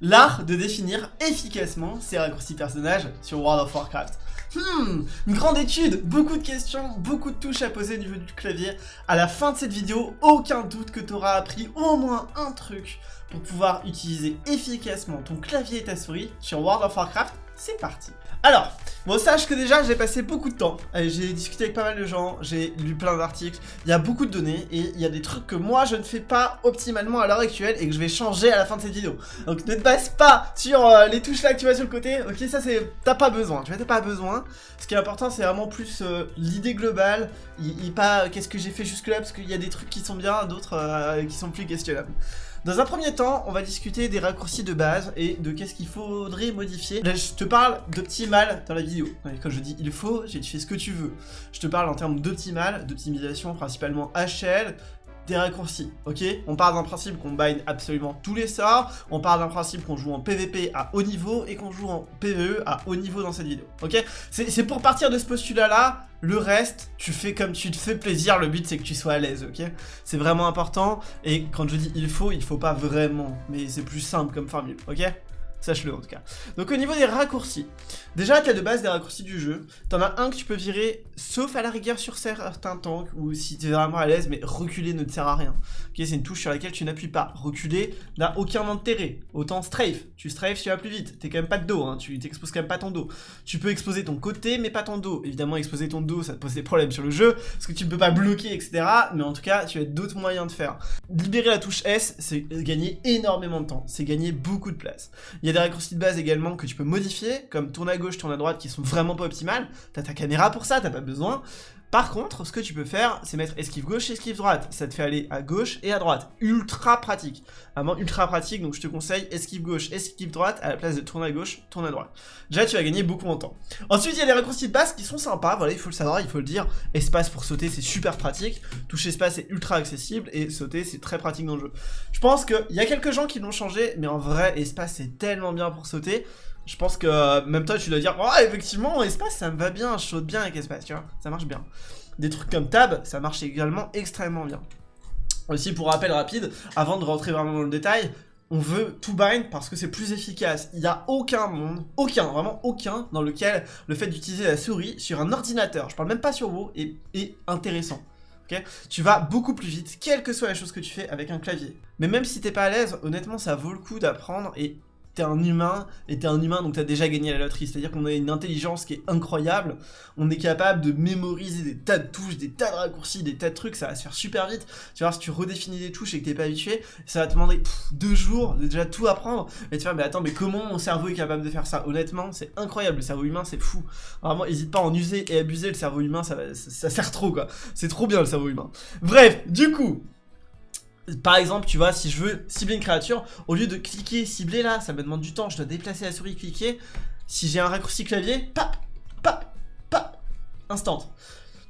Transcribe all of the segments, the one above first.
L'art de définir efficacement ses raccourcis personnages sur World of Warcraft. Hmm, une grande étude, beaucoup de questions, beaucoup de touches à poser au niveau du clavier. À la fin de cette vidéo, aucun doute que tu auras appris au moins un truc pour pouvoir utiliser efficacement ton clavier et ta souris sur World of Warcraft. C'est parti alors, bon, sache que déjà, j'ai passé beaucoup de temps. J'ai discuté avec pas mal de gens, j'ai lu plein d'articles. Il y a beaucoup de données et il y a des trucs que moi, je ne fais pas optimalement à l'heure actuelle et que je vais changer à la fin de cette vidéo. Donc, ne te base pas sur euh, les touches là que tu vois sur le côté. Ok, ça, c'est... T'as pas besoin, tu vois, t'as pas besoin. Ce qui est important, c'est vraiment plus euh, l'idée globale. Il, pas qu'est-ce que j'ai fait jusque là, parce qu'il y a des trucs qui sont bien, d'autres euh, qui sont plus questionnables. Dans un premier temps, on va discuter des raccourcis de base et de qu'est-ce qu'il faudrait modifier. Là, je te parle d'optimal dans la vidéo. Quand je dis il faut, j'ai tu ce que tu veux. Je te parle en termes d'optimal, d'optimisation principalement HL, des raccourcis, ok? On part d'un principe qu'on bind absolument tous les sorts, on part d'un principe qu'on joue en PVP à haut niveau et qu'on joue en PVE à haut niveau dans cette vidéo, ok? C'est pour partir de ce postulat-là, le reste, tu fais comme tu te fais plaisir, le but c'est que tu sois à l'aise, ok? C'est vraiment important, et quand je dis il faut, il faut pas vraiment, mais c'est plus simple comme formule, ok? Sache-le en tout cas. Donc au niveau des raccourcis, déjà tu as de base des raccourcis du jeu. T'en as un que tu peux virer, sauf à la rigueur sur certains tanks, ou si tu es vraiment à l'aise, mais reculer ne te sert à rien. C'est une touche sur laquelle tu n'appuies pas. Reculer n'a aucun intérêt. Autant strafe, tu strafe, tu vas plus vite. T'es quand même pas de dos, hein. tu t'exposes quand même pas ton dos. Tu peux exposer ton côté, mais pas ton dos. Évidemment, exposer ton dos, ça te pose des problèmes sur le jeu, parce que tu ne peux pas bloquer, etc. Mais en tout cas, tu as d'autres moyens de faire. Libérer la touche S, c'est gagner énormément de temps. C'est gagner beaucoup de place. Y a des raccourcis de base également que tu peux modifier, comme tourne à gauche, tourne à droite, qui sont vraiment pas optimales. T'as ta caméra pour ça, t'as pas besoin. Par contre, ce que tu peux faire, c'est mettre esquive gauche, esquive droite. Ça te fait aller à gauche et à droite. Ultra pratique. Vraiment ultra pratique, donc je te conseille esquive gauche, esquive droite, à la place de tourner à gauche, tourne à droite. Déjà, tu vas gagner beaucoup en temps. Ensuite, il y a les raccourcis de base qui sont sympas, voilà, il faut le savoir, il faut le dire. Espace pour sauter, c'est super pratique. Toucher espace est ultra accessible, et sauter, c'est très pratique dans le jeu. Je pense qu'il y a quelques gens qui l'ont changé, mais en vrai, espace, c'est tellement bien pour sauter je pense que même toi tu dois dire oh effectivement espace ça me va bien, je saute bien avec espace, tu vois, ça marche bien. Des trucs comme tab, ça marche également extrêmement bien. Aussi pour rappel rapide, avant de rentrer vraiment dans le détail, on veut tout bind parce que c'est plus efficace. Il n'y a aucun monde, aucun, vraiment aucun, dans lequel le fait d'utiliser la souris sur un ordinateur, je parle même pas sur WoW, est, est intéressant. Tu vas beaucoup plus vite, quelle que soit la chose que tu fais avec un clavier. Mais même si t'es pas à l'aise, honnêtement ça vaut le coup d'apprendre et t'es un humain, et t'es un humain donc t'as déjà gagné la loterie, c'est-à-dire qu'on a une intelligence qui est incroyable, on est capable de mémoriser des tas de touches, des tas de raccourcis, des tas de trucs, ça va se faire super vite, tu vois, si tu redéfinis des touches et que t'es pas habitué, ça va te demander deux jours de déjà tout apprendre, et tu vas mais attends, mais comment mon cerveau est capable de faire ça? Honnêtement, c'est incroyable, le cerveau humain, c'est fou. Vraiment, hésite pas à en user et abuser, le cerveau humain, ça, ça sert trop, quoi. C'est trop bien, le cerveau humain. Bref, du coup, par exemple, tu vois, si je veux cibler une créature, au lieu de cliquer, cibler là, ça me demande du temps, je dois déplacer la souris, cliquer. Si j'ai un raccourci clavier, pap, pap, pap, instant.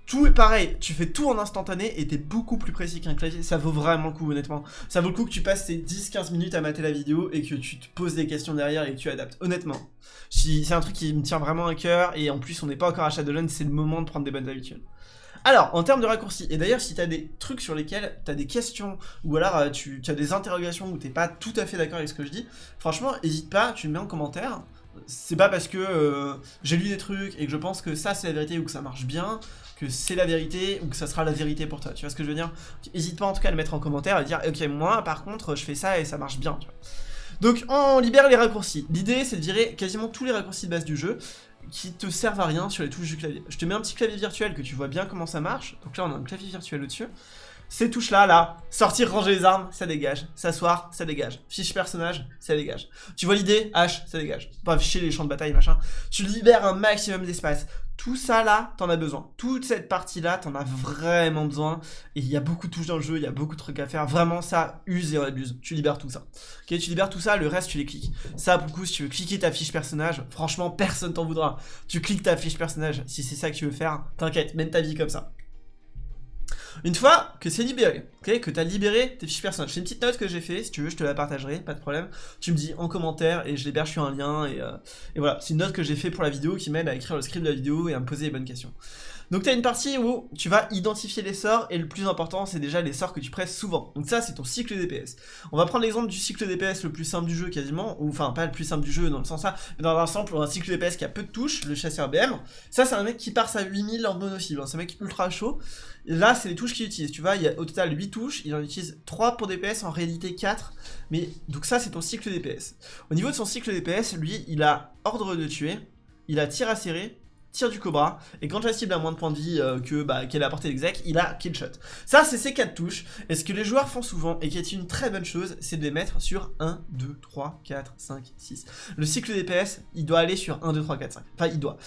Tout est pareil, tu fais tout en instantané et t'es beaucoup plus précis qu'un clavier, ça vaut vraiment le coup honnêtement. Ça vaut le coup que tu passes ces 10-15 minutes à mater la vidéo et que tu te poses des questions derrière et que tu adaptes, honnêtement. C'est un truc qui me tient vraiment à cœur et en plus on n'est pas encore à Shadowlands, c'est le moment de prendre des bonnes habitudes. Alors, en termes de raccourcis, et d'ailleurs si tu as des trucs sur lesquels tu as des questions, ou alors euh, tu, as des interrogations où t'es pas tout à fait d'accord avec ce que je dis, franchement, n'hésite pas, tu me mets en commentaire. C'est pas parce que euh, j'ai lu des trucs et que je pense que ça c'est la vérité ou que ça marche bien, que c'est la vérité ou que ça sera la vérité pour toi, tu vois ce que je veux dire? N'hésite pas en tout cas à le mettre en commentaire et dire ok moi par contre je fais ça et ça marche bien. Donc on libère les raccourcis. L'idée c'est de virer quasiment tous les raccourcis de base du jeu qui te servent à rien sur les touches du clavier. Je te mets un petit clavier virtuel que tu vois bien comment ça marche. Donc là, on a un clavier virtuel au-dessus. Ces touches-là, là, sortir, ranger les armes, ça dégage. S'asseoir, ça dégage. Fiche personnage, ça dégage. Tu vois l'idée? H, ça dégage. Pas afficher les champs de bataille, machin. Tu libères un maximum d'espace. Tout ça là, t'en as besoin. Toute cette partie là, t'en as vraiment besoin. Et il y a beaucoup de touches dans le jeu, il y a beaucoup de trucs à faire. Vraiment, ça use et abuse. Tu libères tout ça. Ok, tu libères tout ça, le reste tu les cliques. Ça, pour le coup, si tu veux cliquer ta fiche personnage, franchement, personne t'en voudra. Tu cliques ta fiche personnage, si c'est ça que tu veux faire, t'inquiète, mène ta vie comme ça. Une fois que c'est libéré, ok, que tu as libéré tes fiches personnages, c'est une petite note que j'ai fait, si tu veux je te la partagerai, pas de problème. Tu me dis en commentaire et je l'héberge sur un lien et, euh, et voilà, c'est une note que j'ai fait pour la vidéo qui m'aide à écrire le script de la vidéo et à me poser les bonnes questions. Donc tu as une partie où tu vas identifier les sorts, et le plus important, c'est déjà les sorts que tu presses souvent. Donc ça, c'est ton cycle DPS. On va prendre l'exemple du cycle DPS le plus simple du jeu quasiment, ou enfin pas le plus simple du jeu dans le sens ça, mais dans l'ensemble, un cycle DPS qui a peu de touches, le chasseur BM. Ça, c'est un mec qui part à 8000 en mono-cible, hein. c'est un mec ultra chaud. Là, c'est les touches qu'il utilise, tu vois, il y a au total 8 touches, il en utilise 3 pour DPS, en réalité 4. Mais donc ça, c'est ton cycle DPS. Au niveau de son cycle DPS, lui, il a ordre de tuer, il a tir à serrer, tir du cobra, et quand la cible a moins de points de vie euh, que bah, qu'elle a à portée d'exec, il a kill shot. Ça, c'est ces 4 touches, et ce que les joueurs font souvent, et qui est une très bonne chose, c'est de les mettre sur 1, 2, 3, 4, 5, 6. Le cycle DPS, il doit aller sur 1, 2, 3, 4, 5. Enfin, il doit.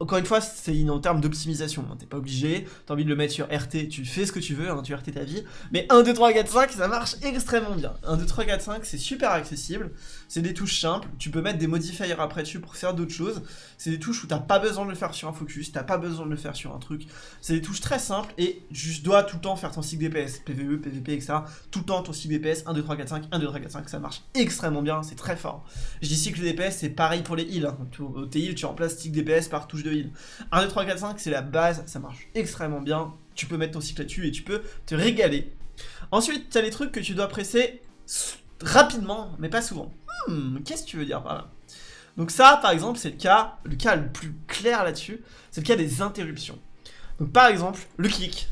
Encore une fois, c'est en termes d'optimisation, hein. t'es pas obligé, t'as envie de le mettre sur RT, tu fais ce que tu veux, hein, tu RT ta vie, mais 1, 2, 3, 4, 5, ça marche extrêmement bien. 1, 2, 3, 4, 5, c'est super accessible, c'est des touches simples, tu peux mettre des modifiers après dessus pour faire d'autres choses, c'est des touches où t'as pas besoin de le faire sur un focus, t'as pas besoin de le faire sur un truc, c'est des touches très simples, et tu dois tout le temps faire ton cycle DPS, PVE, PVP, etc., tout le temps ton cycle DPS, 1, 2, 3, 4, 5, 1, 2, 3, 4, 5, ça marche extrêmement bien, c'est très fort. Je dis cycle DPS, c'est pareil pour les heals, hein. au heal, tu remplaces cycle DPS par touche de heal. 1, 2, 3, 4, 5, c'est la base, ça marche extrêmement bien. Tu peux mettre ton cycle là-dessus et tu peux te régaler. Ensuite, tu as les trucs que tu dois presser rapidement, mais pas souvent. Hmm, qu'est-ce que tu veux dire par là? Donc ça, par exemple, c'est le cas, le cas le plus clair là-dessus, c'est le cas des interruptions. Donc par exemple, le kick,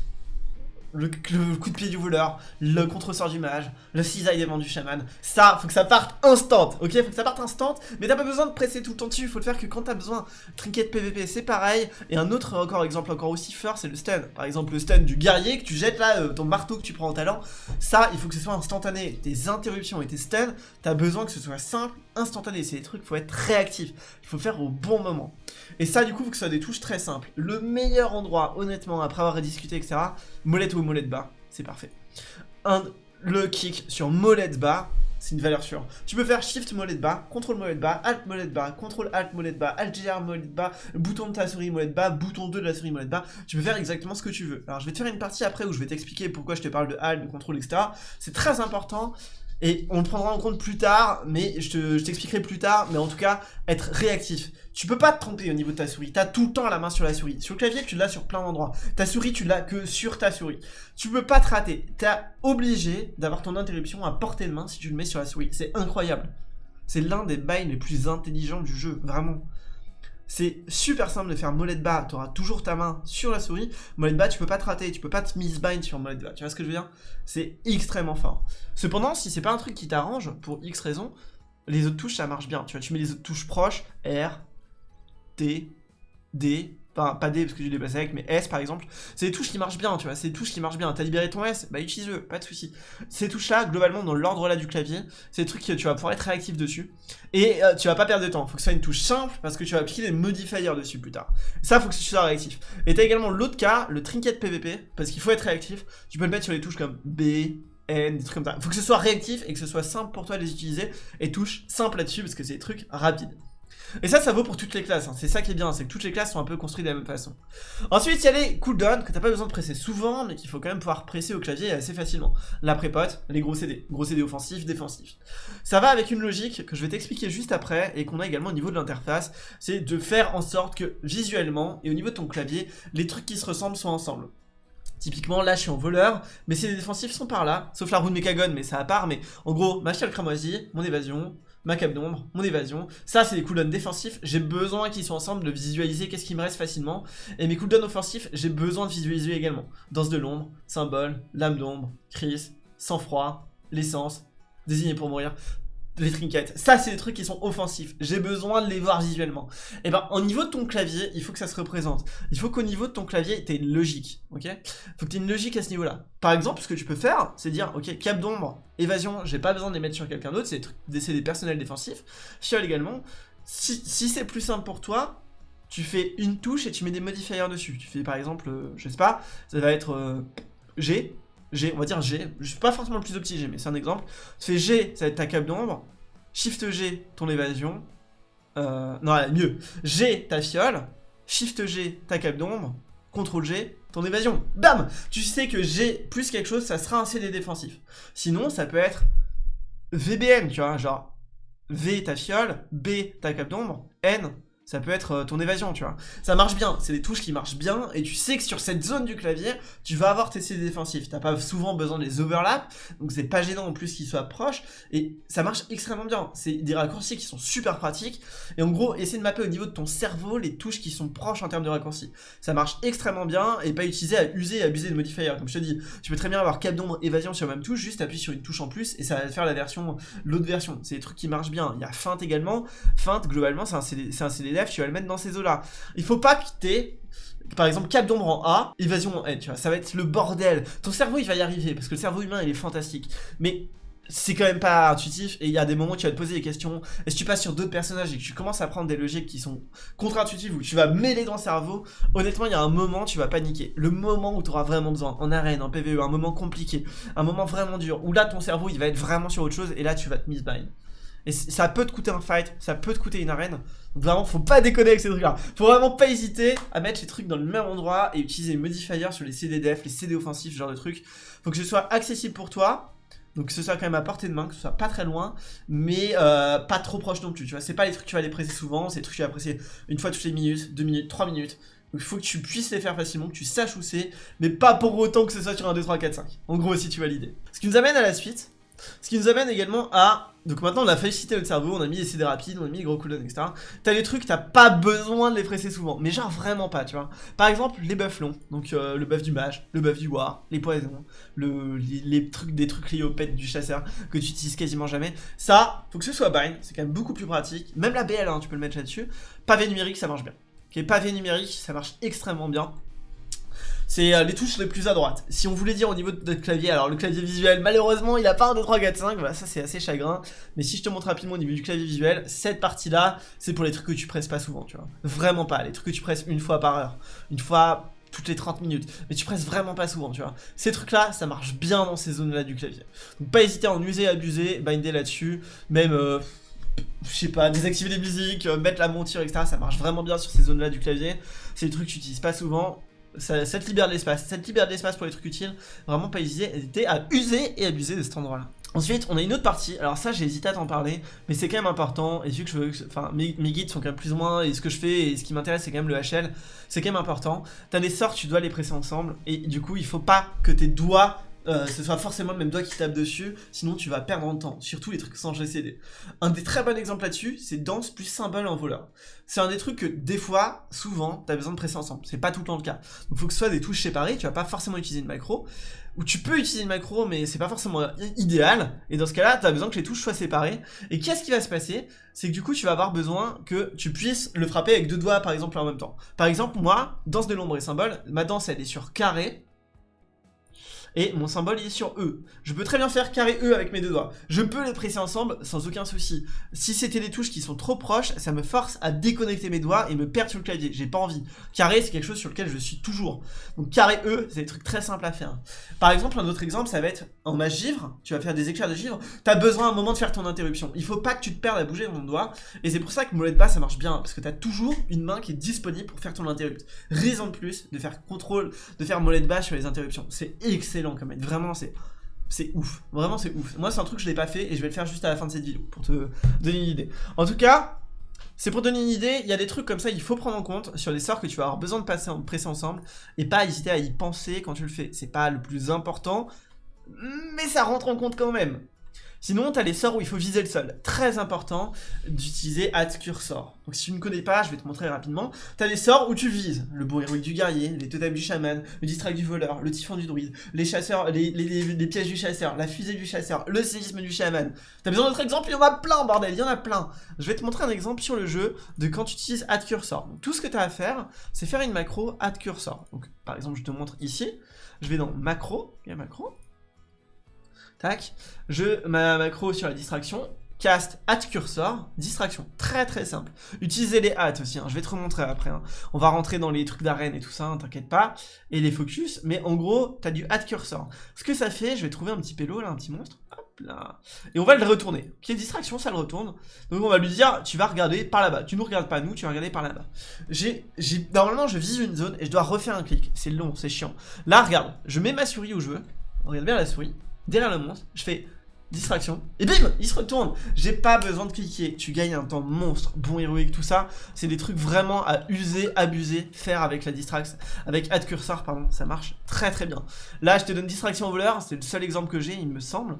le, coup de pied du voleur, le contre-sort du mage, le cisaille des du chaman. Ça, faut que ça parte instant, ok? Faut que ça parte instant, mais t'as pas besoin de presser tout le temps dessus, faut le faire que quand t'as besoin. Trinket PVP, c'est pareil. Et un autre encore exemple encore aussi fort, c'est le stun. Par exemple, le stun du guerrier que tu jettes là, euh, ton marteau que tu prends en talent. Ça, il faut que ce soit instantané. Tes interruptions et tes stuns, t'as besoin que ce soit simple, instantané. C'est des trucs, faut être réactif. Il faut faire au bon moment. Et ça, du coup, faut que ce soit des touches très simples. Le meilleur endroit, honnêtement, après avoir rediscuté, etc., molette ou molette bas, c'est parfait. Le kick sur molette bas, c'est une valeur sûre. Tu peux faire Shift molette bas, Contrôle molette bas, Alt molette bas, Contrôle Alt molette bas, Alt GR molette bas, bouton de ta souris molette bas, bouton 2 de la souris molette bas. Tu peux faire exactement ce que tu veux. Alors je vais te faire une partie après où je vais t'expliquer pourquoi je te parle de Alt, de contrôle, etc. C'est très important et on le prendra en compte plus tard, mais je t'expliquerai plus tard, mais en tout cas, être réactif. Tu peux pas te tromper au niveau de ta souris, t'as tout le temps la main sur la souris. Sur le clavier, tu l'as sur plein d'endroits. Ta souris, tu l'as que sur ta souris. Tu peux pas te rater, t'es obligé d'avoir ton interruption à portée de main si tu le mets sur la souris. C'est incroyable. C'est l'un des bails les plus intelligents du jeu, vraiment. C'est super simple de faire molette bas, tu auras toujours ta main sur la souris. Molette bas, tu peux pas te rater, tu peux pas te misbind sur molette bas. Tu vois ce que je veux dire? C'est extrêmement fort. Cependant, si c'est pas un truc qui t'arrange, pour X raison, les autres touches, ça marche bien. Tu vois, tu mets les autres touches proches, R, T, D, Pas D parce que j'ai dépassé avec, mais S par exemple. C'est des touches qui marchent bien, tu vois. C'est des touches qui marchent bien. T'as libéré ton S, bah utilise-le, pas de souci. Ces touches-là, globalement, dans l'ordre là du clavier, c'est des trucs que tu vas pouvoir être réactif dessus. Et euh, tu vas pas perdre de temps. Faut que ce soit une touche simple parce que tu vas appliquer des modifiers dessus plus tard. Ça, faut que tu sois réactif. Et t'as également l'autre cas, le trinket PVP, parce qu'il faut être réactif. Tu peux le mettre sur les touches comme B, N, des trucs comme ça. Faut que ce soit réactif et que ce soit simple pour toi de les utiliser. Et touche simple là-dessus parce que c'est des trucs rapides. Et ça, ça vaut pour toutes les classes, hein. c'est ça qui est bien, c'est que toutes les classes sont un peu construites de la même façon. Ensuite, il y a les cooldowns que t'as pas besoin de presser souvent, mais qu'il faut quand même pouvoir presser au clavier assez facilement. La prépote, les gros CD, gros CD offensifs, défensifs. Ça va avec une logique que je vais t'expliquer juste après, et qu'on a également au niveau de l'interface, c'est de faire en sorte que visuellement, et au niveau de ton clavier, les trucs qui se ressemblent soient ensemble. Typiquement, là, je suis en voleur, mais ces défensifs sont par là, sauf la roue de Mechagon, mais ça à part, mais en gros, ma chale cramoisie, mon évasion, ma cape d'ombre, mon évasion. Ça, c'est des cooldowns défensifs. J'ai besoin qu'ils soient ensemble de visualiser qu'est-ce qui me reste facilement. Et mes cooldowns offensifs, j'ai besoin de visualiser également. Danse de l'ombre, symbole, lame d'ombre, crise, sang-froid, l'essence, désigné pour mourir les trinkets. Ça, c'est des trucs qui sont offensifs. J'ai besoin de les voir visuellement. Et eh ben, au niveau de ton clavier, il faut que ça se représente. Il faut qu'au niveau de ton clavier, tu une logique, ok? Faut que tu aies une logique à ce niveau-là. Par exemple, ce que tu peux faire, c'est dire, ok, cap d'ombre, évasion, j'ai pas besoin de les mettre sur quelqu'un d'autre, c'est des, des personnels défensifs. Fiole également. Si, si c'est plus simple pour toi, tu fais une touche et tu mets des modifiers dessus. Tu fais par exemple, euh, je sais pas, ça va être euh, G, G, on va dire G, je suis pas forcément le plus opti G, mais c'est un exemple. Tu fais G, ça va être ta cape d'ombre, Shift G, ton évasion, euh, non, mieux, G, ta fiole, Shift G, ta cape d'ombre, CTRL G, ton évasion. Bam Tu sais que G plus quelque chose, ça sera un CD défensif. Sinon, ça peut être VBN, tu vois, genre V, ta fiole, B, ta cape d'ombre, N, ça peut être euh, ton évasion, tu vois. Ça marche bien, c'est des touches qui marchent bien, et tu sais que sur cette zone du clavier, tu vas avoir tes CD défensifs. T'as pas souvent besoin des overlaps, donc c'est pas gênant en plus qu'ils soient proches, et ça marche extrêmement bien. C'est des raccourcis qui sont super pratiques, et en gros, essaie de mapper au niveau de ton cerveau les touches qui sont proches en termes de raccourcis. Ça marche extrêmement bien, et pas utiliser à user et abuser de modifiers. Comme je te dis, tu peux très bien avoir cap d'ombre, évasion sur la même touche, juste appuyer sur une touche en plus, et ça va faire la version, l'autre version. C'est des trucs qui marchent bien. Il y a feinte également. Feinte, globalement, c'est un, CD, un Tu vas le mettre dans ces eaux-là. Il faut pas quitter par exemple cap d'ombre en A, évasion en N, tu vois, ça va être le bordel. Ton cerveau il va y arriver, parce que le cerveau humain il est fantastique. Mais c'est quand même pas intuitif et il y a des moments où tu vas te poser des questions. Et si tu passes sur d'autres personnages et que tu commences à prendre des logiques qui sont contre-intuitives ou tu vas mêler dans le cerveau, honnêtement, il y a un moment tu vas paniquer. Le moment où tu auras vraiment besoin, en arène, en PvE, un moment compliqué, un moment vraiment dur, où là ton cerveau il va être vraiment sur autre chose et là tu vas te misbind. Et ça peut te coûter un fight, ça peut te coûter une arène. Donc vraiment, faut pas déconner avec ces trucs-là. Faut vraiment pas hésiter à mettre les trucs dans le même endroit et utiliser les modifiers sur les CD def, les CD offensifs, ce genre de trucs. Faut que ce soit accessible pour toi. Donc que ce soit quand même à portée de main, que ce soit pas très loin, mais euh, pas trop proche non plus. Tu vois, c'est pas les trucs que tu vas les presser souvent, c'est les trucs que tu vas presser une fois toutes les minutes, deux minutes, trois minutes. Donc il faut que tu puisses les faire facilement, que tu saches où c'est, mais pas pour autant que ce soit sur un 2, 3, 4, 5. En gros, si tu vois l'idée. Ce qui nous amène à la suite, ce qui nous amène également à... Donc maintenant on a félicité notre cerveau, on a mis les CD rapides, on a mis les gros cooldowns, etc. T'as des trucs, t'as pas besoin de les presser souvent, mais genre vraiment pas, tu vois. Par exemple, les buffs longs, donc euh, le buff du mage, le buff du war, les poisons, le, les, trucs, des trucs liés au pet du chasseur que tu utilises quasiment jamais. Ça, faut que ce soit bind, c'est quand même beaucoup plus pratique. Même la BL, hein, tu peux le mettre là-dessus. Pavé numérique, ça marche bien. Ok, pavé numérique, ça marche extrêmement bien c'est euh, les touches les plus à droite. Si on voulait dire au niveau de notre clavier, alors le clavier visuel, malheureusement, il a pas un 2, 3, 4, 5, voilà, ça c'est assez chagrin. Mais si je te montre rapidement au niveau du clavier visuel, cette partie-là, c'est pour les trucs que tu presses pas souvent, tu vois. Vraiment pas, les trucs que tu presses une fois par heure, une fois toutes les 30 minutes, mais tu presses vraiment pas souvent, tu vois. Ces trucs-là, ça marche bien dans ces zones-là du clavier. Donc pas hésiter à en user abuser, binder là-dessus, même... Euh, je sais pas, désactiver les musiques, euh, mettre la monture, etc. Ça marche vraiment bien sur ces zones-là du clavier. C'est des trucs que tu utilises pas souvent ça, te libère de l'espace, ça libère de l'espace pour les trucs utiles, vraiment pas hésiter à user et abuser de cet endroit-là. Ensuite, on a une autre partie, alors ça j'ai hésité à t'en parler, mais c'est quand même important, et vu que je veux, enfin mes, guides sont quand même plus ou moins, et ce que je fais, et ce qui m'intéresse c'est quand même le HL, c'est quand même important. T'as des sorts, tu dois les presser ensemble, et du coup il faut pas que tes doigts euh, ce soit forcément le même doigt qui tape dessus, sinon tu vas perdre en temps, surtout les trucs sans GCD. Un des très bons exemples là-dessus, c'est danse plus symbole en voleur. C'est un des trucs que des fois, souvent, tu as besoin de presser ensemble. C'est pas tout le temps le cas. Donc il faut que ce soit des touches séparées, tu vas pas forcément utiliser une macro, ou tu peux utiliser une macro, mais c'est pas forcément idéal, et dans ce cas-là, tu as besoin que les touches soient séparées. Et qu'est-ce qui va se passer? C'est que du coup, tu vas avoir besoin que tu puisses le frapper avec deux doigts, par exemple, en même temps. Par exemple, moi, danse de l'ombre et symbole, ma danse, elle est sur carré, et mon symbole il est sur E. Je peux très bien faire carré E avec mes deux doigts. Je peux les presser ensemble sans aucun souci. Si c'était des touches qui sont trop proches, ça me force à déconnecter mes doigts et me perdre sur le clavier. J'ai pas envie. Carré c'est quelque chose sur lequel je suis toujours. Donc carré E, c'est des trucs très simples à faire. Par exemple, un autre exemple, ça va être en ma givre, tu vas faire des éclairs de givre, t'as besoin à un moment de faire ton interruption. Il faut pas que tu te perdes à bouger mon doigt. Et c'est pour ça que molette bas ça marche bien, parce que t'as toujours une main qui est disponible pour faire ton interrupt. Raison de plus de faire contrôle, de faire molette bas sur les interruptions. C'est excellent Vraiment, c'est c'est ouf. Vraiment, c'est ouf. Moi, c'est un truc que je l'ai pas fait et je vais le faire juste à la fin de cette vidéo pour te donner une idée. En tout cas, c'est pour donner une idée, il y a des trucs comme ça, il faut prendre en compte sur les sorts que tu vas avoir besoin de passer, en, presser ensemble et pas hésiter à y penser quand tu le fais. C'est pas le plus important, mais ça rentre en compte quand même. Sinon, tu as les sorts où il faut viser le sol. Très important d'utiliser Add Cursor. Donc si tu ne connais pas, je vais te montrer rapidement. Tu as les sorts où tu vises. Le beau héroïque du guerrier, les totems du chaman, le distract du voleur, le typhon du druide, les chasseurs, les, pièges du chasseur, la fusée du chasseur, le séisme du chaman. T'as besoin d'autres exemples Il y en a plein, bordel, il y en a plein. Je vais te montrer un exemple sur le jeu de quand tu utilises Add Cursor. Donc, tout ce que tu as à faire, c'est faire une macro Add Cursor. Donc par exemple, je te montre ici. Je vais dans macro, il y a macro, Tac. Je, ma macro sur la distraction, cast at cursor, distraction. Très très simple. Utilisez les hats aussi, hein. je vais te remontrer après. Hein. On va rentrer dans les trucs d'arène et tout ça, hein, t'inquiète pas. Et les focus, mais en gros, t'as du at cursor. Ce que ça fait, je vais trouver un petit pélo là, un petit monstre. Hop là. Et on va le retourner. Ok, distraction, ça le retourne. Donc on va lui dire, tu vas regarder par là-bas. Tu nous regardes pas nous, tu vas regarder par là-bas. J'ai, normalement, je vise une zone et je dois refaire un clic. C'est long, c'est chiant. Là, regarde, je mets ma souris où je veux. Regarde bien la souris derrière le monstre, je fais distraction, et bim, il se retourne. J'ai pas besoin de cliquer, tu gagnes un temps monstre, bon héroïque, tout ça. C'est des trucs vraiment à user, abuser, faire avec la distraction, avec add cursor, pardon, ça marche très très bien. Là, je te donne distraction au voleur, c'est le seul exemple que j'ai, il me semble.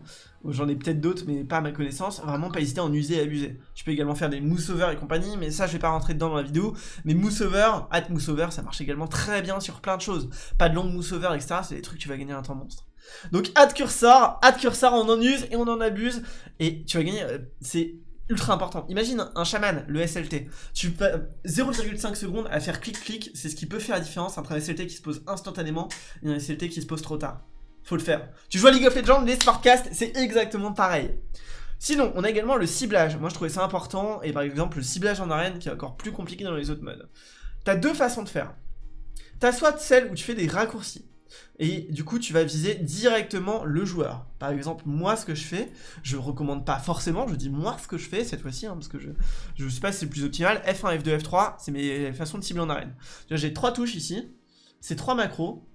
J'en ai peut-être d'autres, mais pas à ma connaissance. Vraiment, pas hésiter à en user et abuser. Tu peux également faire des mousse over et compagnie, mais ça, je vais pas rentrer dedans dans la vidéo. Mais mousse over, at mousse over, ça marche également très bien sur plein de choses. Pas de long mousse over, etc. C'est des trucs, tu vas gagner un temps monstre. Donc, add cursor, add cursor, on en use et on en abuse. Et tu vas gagner, euh, c'est ultra important. Imagine un chaman, le SLT. Tu peux 0,5 secondes à faire clic-clic, c'est ce qui peut faire la différence entre un SLT qui se pose instantanément et un SLT qui se pose trop tard. Faut le faire. Tu joues à League of Legends, les Smartcasts, c'est exactement pareil. Sinon, on a également le ciblage. Moi, je trouvais ça important. Et par exemple, le ciblage en arène, qui est encore plus compliqué dans les autres modes. T'as deux façons de faire. T'as soit celle où tu fais des raccourcis. Et du coup, tu vas viser directement le joueur. Par exemple, moi, ce que je fais, je recommande pas forcément, je dis moi ce que je fais cette fois-ci, hein, parce que je je sais pas si c'est le plus optimal. F1, F2, F3, c'est mes façons de cibler en arène. J'ai trois touches ici, c'est trois macros,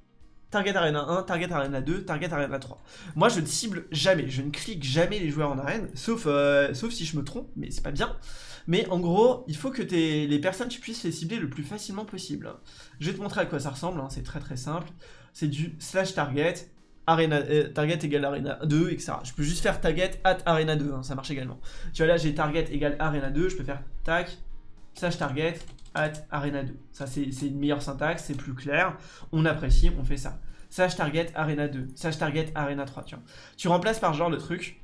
Target Arena 1, Target Arena 2, Target Arena 3. Moi, je ne cible jamais, je ne clique jamais les joueurs en arène, sauf, euh, sauf si je me trompe, mais c'est pas bien. Mais en gros, il faut que les personnes, tu puisses les cibler le plus facilement possible. Je vais te montrer à quoi ça ressemble, hein, c'est très très simple. C'est du slash target, arena, euh, target égale arena 2, etc. Je peux juste faire target at arena 2, hein, ça marche également. Tu vois là, j'ai target égale arena 2, je peux faire tac, slash target, at arena 2. Ça, c'est une meilleure syntaxe, c'est plus clair. On apprécie, on fait ça. Slash target arena 2, slash target arena 3, tu. Tu remplaces par genre le truc.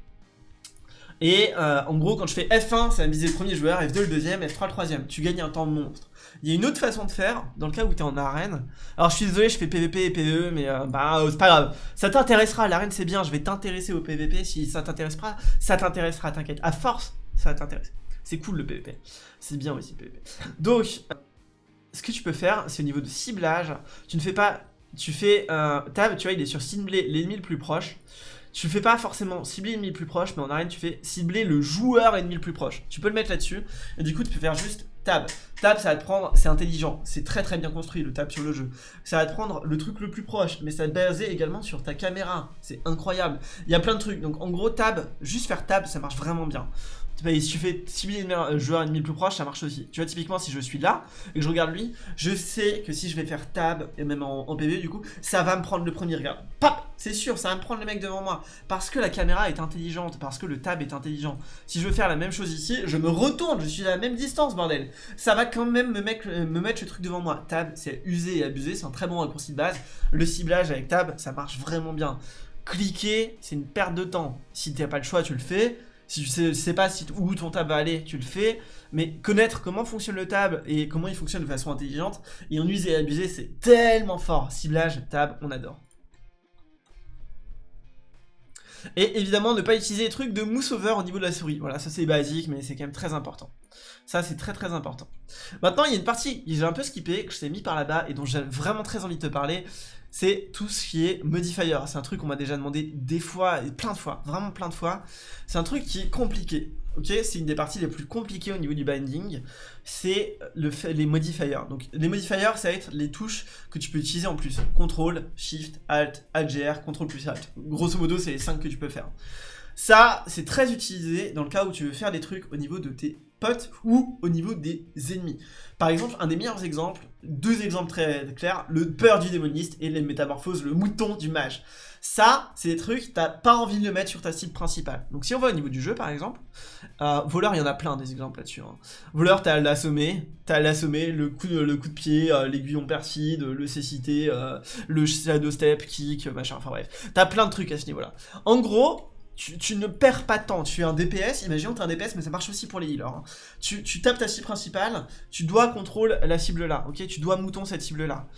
Et euh, en gros, quand je fais F1, ça va viser le premier joueur, F2 le deuxième, F3 le troisième. Tu gagnes un temps monstre. Il y a une autre façon de faire, dans le cas où tu es en arène. Alors je suis désolé, je fais PVP et PVE, mais euh, bah euh, c'est pas grave. Ça t'intéressera, l'arène c'est bien, je vais t'intéresser au PVP. Si ça t'intéresse pas, ça t'intéressera, t'inquiète. À force, ça va t'intéresser. C'est cool le PVP. C'est bien aussi le PVP. Donc, ce que tu peux faire, c'est au niveau de ciblage. Tu ne fais pas... Tu fais... Euh, tab, tu vois, il est sur cibler l'ennemi le plus proche. Tu fais pas forcément cibler l'ennemi le plus proche, mais en arène, tu fais cibler le joueur ennemi le plus proche. Tu peux le mettre là-dessus. Et du coup, tu peux faire juste tab. Tab, ça va te prendre, c'est intelligent, c'est très très bien construit le tab sur le jeu. Ça va te prendre le truc le plus proche, mais ça va te baser également sur ta caméra. C'est incroyable. Il y a plein de trucs. Donc en gros, tab, juste faire tab, ça marche vraiment bien si tu fais cibler un joueur ennemi le plus proche, ça marche aussi. Tu vois, typiquement, si je suis là et que je regarde lui, je sais que si je vais faire tab, et même en, PV du coup, ça va me prendre le premier regard. Pop C'est sûr, ça va me prendre le mec devant moi. Parce que la caméra est intelligente, parce que le tab est intelligent. Si je veux faire la même chose ici, je me retourne, je suis à la même distance, bordel. Ça va quand même me mettre, me mettre le truc devant moi. Tab, c'est usé et abusé, c'est un très bon raccourci de base. Le ciblage avec tab, ça marche vraiment bien. Cliquer, c'est une perte de temps. Si tu n'as pas le choix, tu le fais. Si tu sais, sais pas si, où ton tab va aller, tu le fais. Mais connaître comment fonctionne le tab et comment il fonctionne de façon intelligente, et en user et abuser, c'est tellement fort. Ciblage, tab, on adore. Et évidemment, ne pas utiliser les trucs de mousse over au niveau de la souris. Voilà, ça c'est basique, mais c'est quand même très important. Ça, c'est très très important. Maintenant, il y a une partie j'ai un peu skippé, que je t'ai mis par là-bas, et dont j'ai vraiment très envie de te parler c'est tout ce qui est modifier. C'est un truc qu'on m'a déjà demandé des fois, et plein de fois, vraiment plein de fois. C'est un truc qui est compliqué. C'est une des parties les plus compliquées au niveau du binding, c'est le les modifiers. Donc les modifiers, ça va être les touches que tu peux utiliser en plus. Contrôle, Shift, Alt, Alt GR, Contrôle plus Alt. Grosso modo, c'est les 5 que tu peux faire. Ça, c'est très utilisé dans le cas où tu veux faire des trucs au niveau de tes potes ou au niveau des ennemis. Par exemple, un des meilleurs exemples, deux exemples très clairs, le peur du démoniste et les métamorphoses, le mouton du mage. Ça, c'est des trucs, t'as pas envie de le mettre sur ta cible principale. Donc si on va au niveau du jeu par exemple, euh, voleur, il y en a plein des exemples là-dessus. Hein. Voleur, t'as l'assommer, t'as l'assommer, le coup, le coup de pied, euh, l'aiguillon perfide, le cécité, euh, le shadow step, kick, machin, enfin bref. T'as plein de trucs à ce niveau-là. En gros, tu, ne perds pas de temps. Tu es un DPS, imaginons tu es un DPS, mais ça marche aussi pour les healers. Hein. Tu, tapes ta cible principale, tu dois contrôler la cible là, ok? Tu dois mouton cette cible là.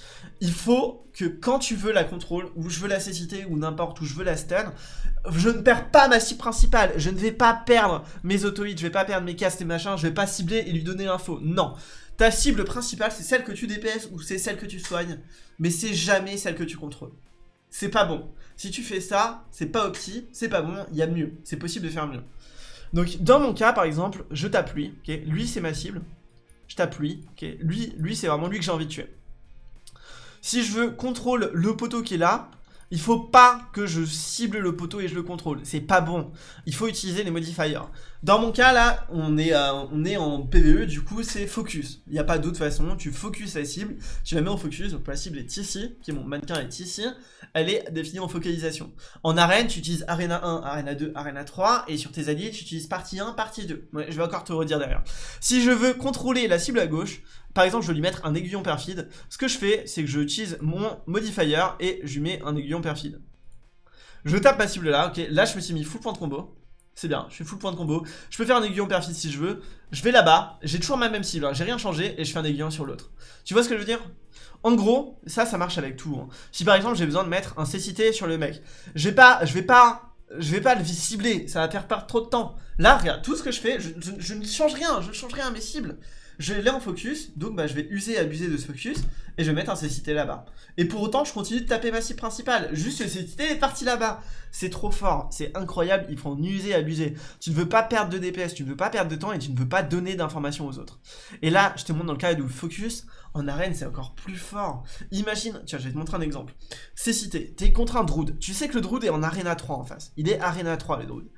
Il faut que quand tu veux la contrôle, ou je veux la cécité, ou n'importe où je veux la stun, je ne perds pas ma cible principale. Je ne vais pas perdre mes auto-hits, je vais pas perdre mes castes et machin, je vais pas cibler et lui donner l'info. Non. Ta cible principale, c'est celle que tu DPS ou c'est celle que tu soignes, mais c'est jamais celle que tu contrôles. C'est pas bon. Si tu fais ça, c'est pas opti, c'est pas bon, il y a mieux. C'est possible de faire mieux. Donc, dans mon cas, par exemple, je tape lui, Lui, c'est ma cible. Je tape lui, Lui, lui c'est vraiment lui que j'ai envie de tuer. Si je veux contrôle le poteau qui est là, Il faut pas que je cible le poteau et je le contrôle. C'est pas bon. Il faut utiliser les modifiers. Dans mon cas, là, on est, est en PVE, du coup, c'est focus. Il n'y a pas d'autre façon. Tu focus la cible, tu la mets en focus. Donc la cible est ici, qui est mon mannequin est ici. Elle est définie en focalisation. En arène, tu utilises Arena 1, Arena 2, Arena 3. Et sur tes alliés, tu utilises partie 1, partie 2. je vais encore te redire derrière. Si je veux contrôler la cible à gauche, par exemple, je veux lui mettre un aiguillon perfide. Ce que je fais, c'est que je utilise mon modifier et je lui mets un aiguillon perfide. Je tape ma cible là, ok. Là, je me suis mis full point de combo. C'est bien, je suis full point de combo. Je peux faire un aiguillon perfide si je veux. Je vais là-bas, j'ai toujours ma même cible, hein. j'ai rien changé et je fais un aiguillon sur l'autre. Tu vois ce que je veux dire? En gros, ça, ça marche avec tout. Hein. Si par exemple j'ai besoin de mettre un cécité sur le mec, je vais pas, je vais pas je vais pas le cibler, ça va faire perdre trop de temps. Là, regarde, tout ce que je fais, je ne change rien, je ne change rien à mes cibles je l'ai en focus, donc bah, je vais user et abuser de ce focus, et je vais mettre un cécité là-bas. Et pour autant, je continue de taper ma cible principale, juste le cécité est parti là-bas. C'est trop fort, c'est incroyable, il faut en user abuser. Tu ne veux pas perdre de DPS, tu ne veux pas perdre de temps, et tu ne veux pas donner d'informations aux autres. Et là, je te montre dans le cas où focus, en arène, c'est encore plus fort. Imagine, tiens, je vais te montrer un exemple. Cécité, t'es contre un Druid. Tu sais que le Druid est en Arena 3 en face. Il est Arena 3, le Druid.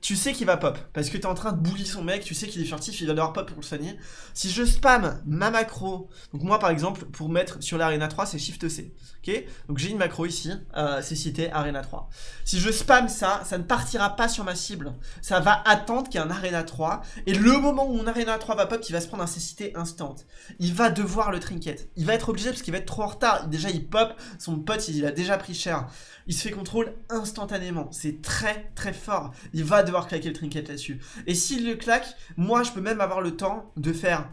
Tu sais qu'il va pop, parce que t'es en train de bully son mec, tu sais qu'il est furtif, il va devoir pop pour le soigner. Si je spam ma macro, donc moi par exemple, pour mettre sur l'Arena 3, c'est Shift C. Ok? Donc j'ai une macro ici, euh, Cécité, Arena 3. Si je spam ça, ça ne partira pas sur ma cible. Ça va attendre qu'il y ait un Arena 3, et le moment où mon Arena 3 va pop, il va se prendre un Cécité instant. Il va devoir le trinket. Il va être obligé parce qu'il va être trop en retard. Déjà, il pop, son pote, il a déjà pris cher. Il se fait contrôle instantanément. C'est très très fort. Il va devoir claquer le trinket là-dessus. Et s'il le claque, moi, je peux même avoir le temps de faire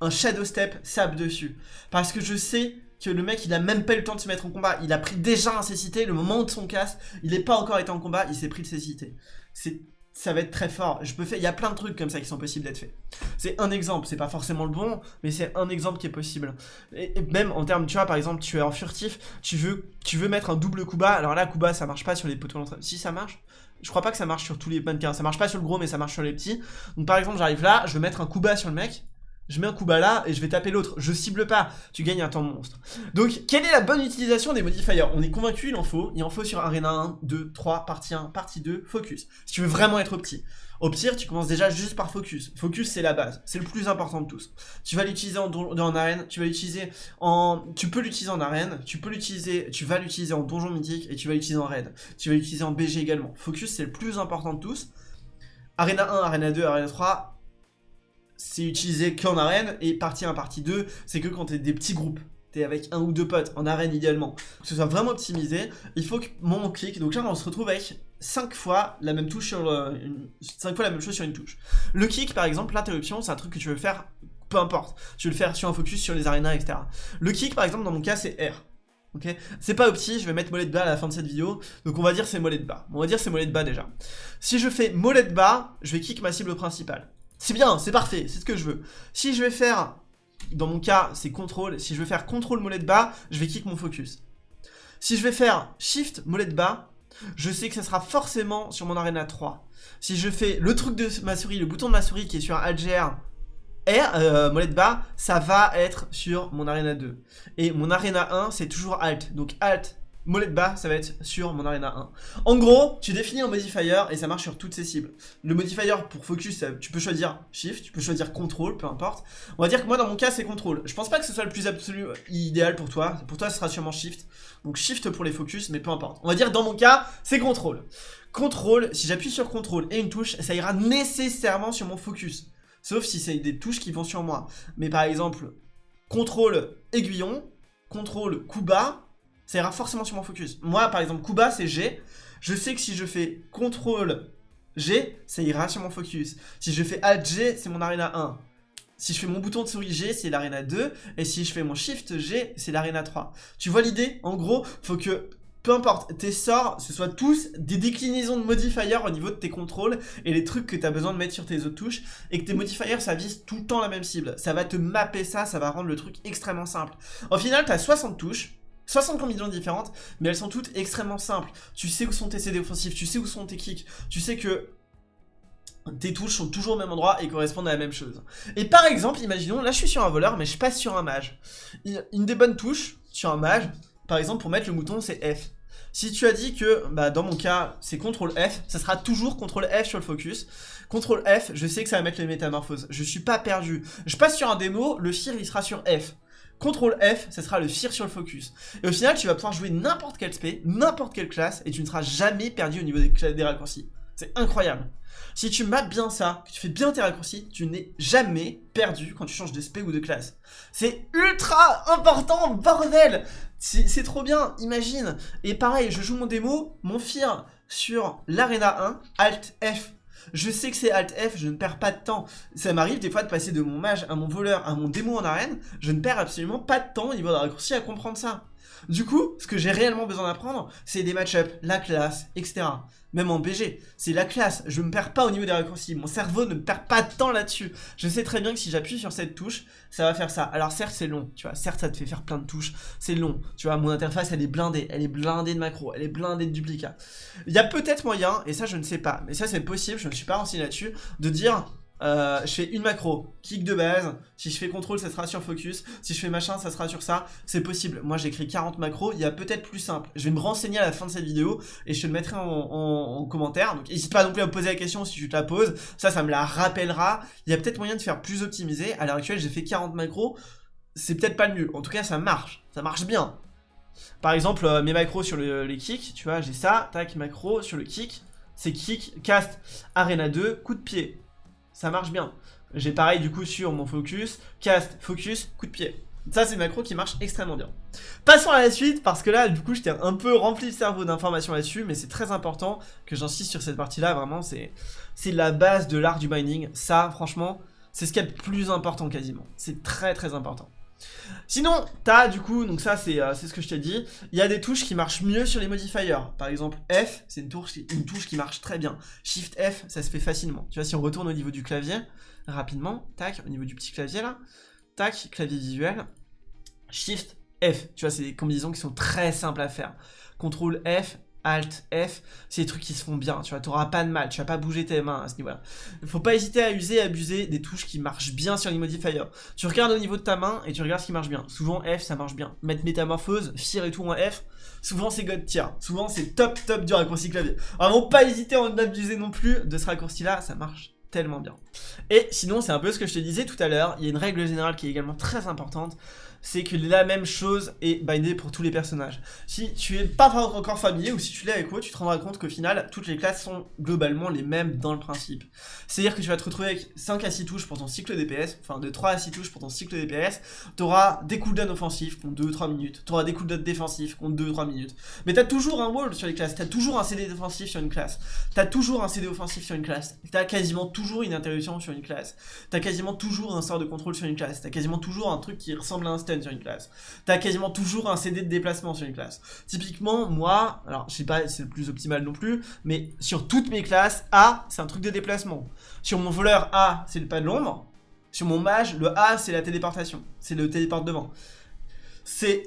un shadow step sap dessus. Parce que je sais que le mec il a même pas eu le temps de se mettre en combat, il a pris déjà un cécité, le moment de son casse, il n'est pas encore été en combat, il s'est pris de cécité. C'est ça va être très fort. Je peux faire, il y a plein de trucs comme ça qui sont possibles d'être faits. C'est un exemple, c'est pas forcément le bon, mais c'est un exemple qui est possible. Et, même en termes, tu vois, par exemple, tu es en furtif, tu veux, tu veux mettre un double coup. Alors là, coup bas, ça marche pas sur les poteaux Si ça marche, je crois pas que ça marche sur tous les mannequins. Ça marche pas sur le gros, mais ça marche sur les petits. Donc par exemple, j'arrive là, je veux mettre un coup sur le mec je mets un coup bas là et je vais taper l'autre. Je cible pas, tu gagnes un temps monstre. Donc, quelle est la bonne utilisation des modifiers? On est convaincu, il en faut. Il en faut sur Arena 1, 2, 3, partie 1, partie 2, focus. Si tu veux vraiment être petit. Au pire, tu commences déjà juste par focus. Focus, c'est la base. C'est le plus important de tous. Tu vas l'utiliser en, en, arène, tu vas l'utiliser en... Tu peux l'utiliser en arène, tu peux l'utiliser... Tu vas l'utiliser en donjon mythique et tu vas l'utiliser en raid. Tu vas l'utiliser en BG également. Focus, c'est le plus important de tous. Arena 1, Arena 2, Arena 3, c'est utilisé qu'en arène, et partie 1, partie 2, c'est que quand t'es des petits groupes. T'es avec un ou deux potes, en arène idéalement. que ce soit vraiment optimisé, il faut que mon clic, donc là on se retrouve avec 5 fois la même touche sur une, 5 fois la même chose sur une touche. Le kick par exemple, l'interruption, c'est un truc que tu veux faire, peu importe. Tu veux le faire sur un focus, sur les arénas, etc. Le kick par exemple, dans mon cas, c'est R. Ok, c'est pas opti, je vais mettre mollet de bas à la fin de cette vidéo, donc on va dire c'est mollet de bas. On va dire c'est mollet de bas déjà. Si je fais mollet de bas, je vais kick ma cible principale. C'est bien, c'est parfait, c'est ce que je veux. Si je vais faire, dans mon cas, c'est contrôle. Si je veux faire contrôle molette bas, je vais kick mon focus. Si je vais faire shift molette bas, je sais que ça sera forcément sur mon arena 3. Si je fais le truc de ma souris, le bouton de ma souris qui est sur AGR R, euh, molette bas, ça va être sur mon arena 2. Et mon arena 1, c'est toujours alt. Donc alt, molette bas, ça va être sur mon Arena 1. En gros, tu définis un modifier et ça marche sur toutes ces cibles. Le modifier pour focus, tu peux choisir Shift, tu peux choisir Control, peu importe. On va dire que moi, dans mon cas, c'est Control. Je pense pas que ce soit le plus absolu euh, idéal pour toi. Pour toi, ce sera sûrement Shift. Donc Shift pour les focus, mais peu importe. On va dire, dans mon cas, c'est Control. Control, si j'appuie sur Control et une touche, ça ira nécessairement sur mon focus. Sauf si c'est des touches qui vont sur moi. Mais par exemple, Contrôle aiguillon, Contrôle coup bas, ça ira forcément sur mon focus. Moi, par exemple, Kuba, c'est G. Je sais que si je fais CTRL G, ça ira sur mon focus. Si je fais Alt G, c'est mon Arena 1. Si je fais mon bouton de souris G, c'est l'Arena 2. Et si je fais mon Shift G, c'est l'Arena 3. Tu vois l'idée? En gros, faut que, peu importe, tes sorts, ce soit tous des déclinaisons de modifiers au niveau de tes contrôles et les trucs que tu as besoin de mettre sur tes autres touches. Et que tes modifiers, ça vise tout le temps la même cible. Ça va te mapper ça, ça va rendre le truc extrêmement simple. Au final, tu as 60 touches. 60 combinaisons différentes, mais elles sont toutes extrêmement simples. Tu sais où sont tes CD offensifs, tu sais où sont tes kicks, tu sais que tes touches sont toujours au même endroit et correspondent à la même chose. Et par exemple, imaginons, là je suis sur un voleur, mais je passe sur un mage. Une des bonnes touches sur un mage, par exemple pour mettre le mouton, c'est F. Si tu as dit que, bah, dans mon cas, c'est CTRL F, ça sera toujours CTRL F sur le focus. CTRL F, je sais que ça va mettre les métamorphoses. Je suis pas perdu. Je passe sur un démo, le FIR, il sera sur F. CTRL F, ça sera le FIR sur le focus. Et au final, tu vas pouvoir jouer n'importe quel SP, n'importe quelle classe, et tu ne seras jamais perdu au niveau des, raccourcis. C'est incroyable. Si tu mappes bien ça, que tu fais bien tes raccourcis, tu n'es jamais perdu quand tu changes de SP ou de classe. C'est ultra important, bordel C'est trop bien, imagine Et pareil, je joue mon démo, mon FIR sur l'Arena 1, Alt F. Je sais que c'est Alt F, je ne perds pas de temps. Ça m'arrive des fois de passer de mon mage à mon voleur à mon démo en arène, je ne perds absolument pas de temps au niveau de raccourcis à comprendre ça. Du coup, ce que j'ai réellement besoin d'apprendre, c'est des match-ups, la classe, etc. Même en BG, c'est la classe, je me perds pas au niveau des raccourcis, mon cerveau ne perd pas de temps là-dessus. Je sais très bien que si j'appuie sur cette touche, ça va faire ça. Alors certes c'est long, tu vois, certes ça te fait faire plein de touches, c'est long. Tu vois, mon interface elle est blindée, elle est blindée de macros, elle est blindée de duplicats. Il y a peut-être moyen, et ça je ne sais pas, mais ça c'est possible, je ne suis pas renseigné là-dessus, de dire euh, je fais une macro, kick de base, si je fais contrôle ça sera sur focus, si je fais machin ça sera sur ça, c'est possible. Moi j'écris 40 macros, il y a peut-être plus simple. Je vais me renseigner à la fin de cette vidéo et je te le mettrai en, commentaire. Donc n'hésite pas non plus à me poser la question si tu te la poses, ça ça me la rappellera. Il y a peut-être moyen de faire plus optimisé, à l'heure actuelle j'ai fait 40 macros, c'est peut-être pas le mieux. En tout cas ça marche, ça marche bien. Par exemple euh, mes macros sur les kicks, tu vois j'ai ça, tac macro sur le kick, c'est kick, cast, arena 2, coup de pied ça marche bien. J'ai pareil du coup sur mon focus, cast, focus, coup de pied. Ça c'est macro qui marche extrêmement bien. Passons à la suite parce que là du coup j'étais un peu rempli le cerveau d'informations là-dessus mais c'est très important que j'insiste sur cette partie là vraiment c'est la base de l'art du mining. Ça franchement c'est ce qui est le plus important quasiment. C'est très très important. Sinon, t'as du coup, donc ça euh, c'est ce que je t'ai dit, il y a des touches qui marchent mieux sur les modifiers. Par exemple, F, c'est une une touche qui marche très bien. Shift F, ça se fait facilement. Tu vois, si on retourne au niveau du clavier, rapidement, tac, au niveau du petit clavier là, tac, clavier visuel, Shift F. Tu vois, c'est des combinaisons qui sont très simples à faire. CTRL F, Alt, F, c'est des trucs qui se font bien, tu vois, t'auras pas de mal, tu vas pas bouger tes mains à ce niveau-là. Faut pas hésiter à user, à abuser des touches qui marchent bien sur les modifiers. Tu regardes au niveau de ta main et tu regardes ce qui marche bien. Souvent F, ça marche bien. Mettre métamorphose, FIR et tout en F, souvent c'est God tier. Souvent c'est top top du raccourci clavier. Vraiment pas hésiter à en abuser non plus de ce raccourci-là, ça marche tellement bien. Et sinon, c'est un peu ce que je te disais tout à l'heure, il y a une règle générale qui est également très importante, c'est que la même chose est bindée pour tous les personnages. Si tu es pas encore familier ou si tu l'es avec moi, tu te rendras compte qu'au final, toutes les classes sont globalement les mêmes dans le principe. C'est-à-dire que tu vas te retrouver avec 5 à 6 touches pour ton cycle DPS, enfin de 3 à 6 touches pour ton cycle DPS, tu auras des cooldowns offensifs qui ont 2-3 minutes, tu auras des cooldowns défensifs qui ont 2-3 minutes. Mais tu as toujours un wall sur les classes, tu as toujours un CD défensif sur une classe, tu as toujours un CD offensif sur une classe, tu as quasiment toujours une interruption sur une classe, tu as quasiment toujours un sort de contrôle sur une classe, tu as quasiment toujours un truc qui ressemble à un sur une classe. T'as quasiment toujours un CD de déplacement sur une classe. Typiquement, moi, alors je sais pas si c'est le plus optimal non plus, mais sur toutes mes classes, A, c'est un truc de déplacement. Sur mon voleur, A, c'est le pas de l'ombre. Sur mon mage, le A, c'est la téléportation. C'est le téléporte devant. C'est...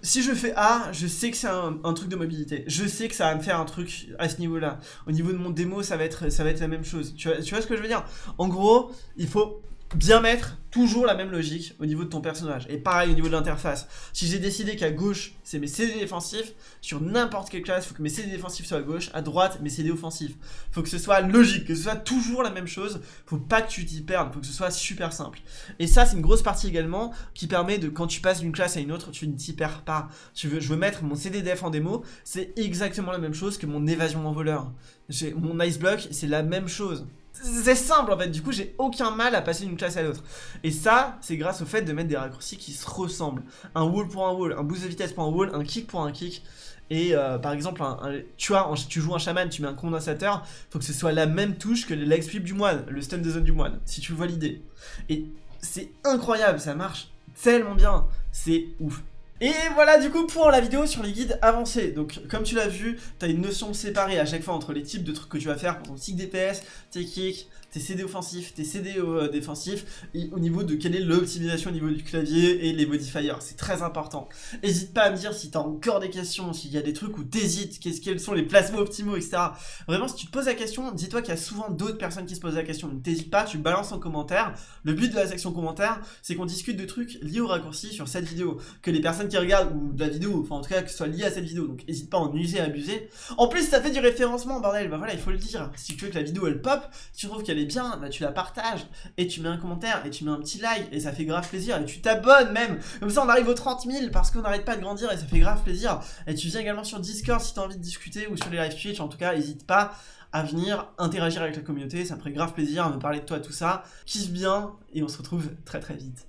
Si je fais A, je sais que c'est un, truc de mobilité. Je sais que ça va me faire un truc à ce niveau-là. Au niveau de mon démo, ça va être, ça va être la même chose. Tu vois ce que je veux dire? En gros, il faut bien mettre toujours la même logique au niveau de ton personnage. Et pareil au niveau de l'interface. Si j'ai décidé qu'à gauche, c'est mes CD défensifs, sur n'importe quelle classe, il faut que mes CD défensifs soient à gauche, à droite, mes CD offensifs. Faut que ce soit logique, que ce soit toujours la même chose. faut pas que tu t'y perdes, faut que ce soit super simple. Et ça, c'est une grosse partie également qui permet de, quand tu passes d'une classe à une autre, tu ne t'y perds pas. Je veux mettre mon CD def en démo, c'est exactement la même chose que mon évasion en voleur. Mon ice block, c'est la même chose. C'est simple en fait, du coup j'ai aucun mal à passer d'une classe à l'autre. Et ça, c'est grâce au fait de mettre des raccourcis qui se ressemblent. Un wall pour un wall, un boost de vitesse pour un wall, un kick pour un kick. Et euh, par exemple, tu, vois, tu joues un chaman, tu mets un condensateur, faut que ce soit la même touche que le leg sweep du moine, le stun de zone du moine, si tu vois l'idée. Et c'est incroyable, ça marche tellement bien, c'est ouf. Et voilà du coup pour la vidéo sur les guides avancés. Donc comme tu l'as vu, tu as une notion séparée à chaque fois entre les types de trucs que tu vas faire pour ton cycle DPS, tes kicks, tes CD offensifs, tes CD euh, défensifs, et au niveau de quelle est l'optimisation au niveau du clavier et les modifiers. C'est très important. N'hésite pas à me dire si tu as encore des questions, s'il y a des trucs où t'hésites, quels sont les placements optimaux, etc. Vraiment, si tu te poses la question, dis-toi qu'il y a souvent d'autres personnes qui se posent la question. Donc t'hésites pas, tu balances en commentaire. Le but de la section commentaire, c'est qu'on discute de trucs liés au raccourci sur cette vidéo. Que les personnes qui regardent, ou de la vidéo, enfin en tout cas que ce soit lié à cette vidéo, donc n'hésite pas à en user et abuser. En plus, ça fait du référencement, bordel, bah voilà, il faut le dire. Si tu veux que la vidéo elle pop, tu trouves qu'elle est bien, bah tu la partages, et tu mets un commentaire, et tu mets un petit like, et ça fait grave plaisir, et tu t'abonnes même. Comme ça, on arrive aux 30 000 parce qu'on n'arrête pas de grandir, et ça fait grave plaisir. Et tu viens également sur Discord si t'as envie de discuter, ou sur les live Twitch, en tout cas, n'hésite pas à venir interagir avec la communauté, ça me ferait grave plaisir à me parler de toi, tout ça. Kiffe bien, et on se retrouve très très vite.